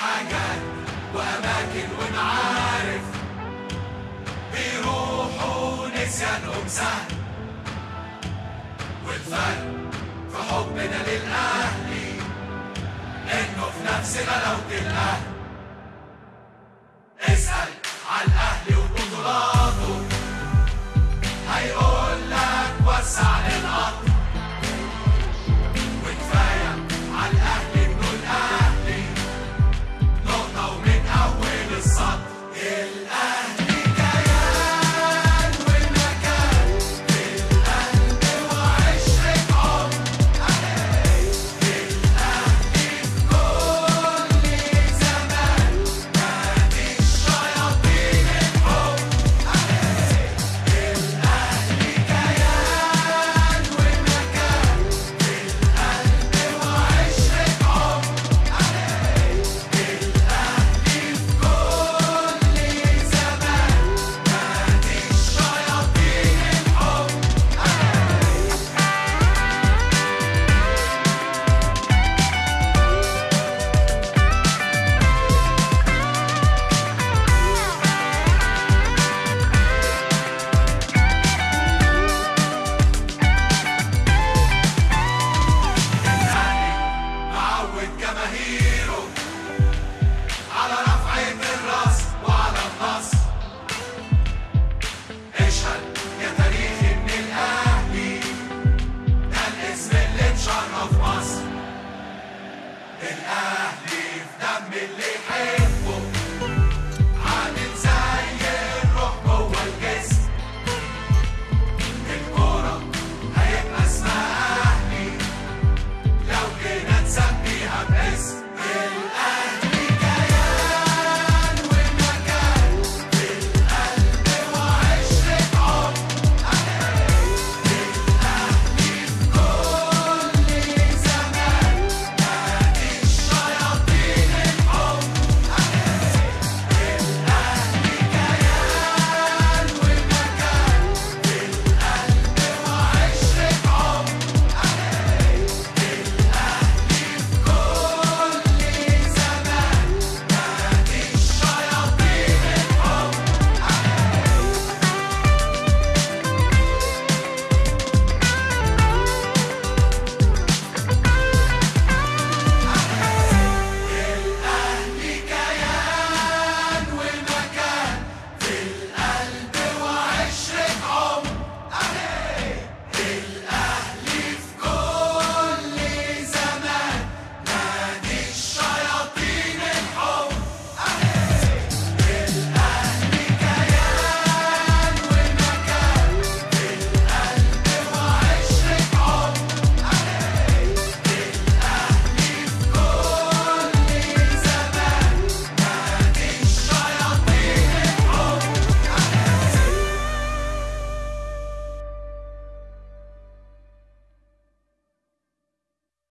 حاجات وأماكن ومعارف بيروحوا نسيانهم سهل والفرق في حبنا للأهلي إنه في نفسنا لو الأهل. الاهلي في دم اللي حيل.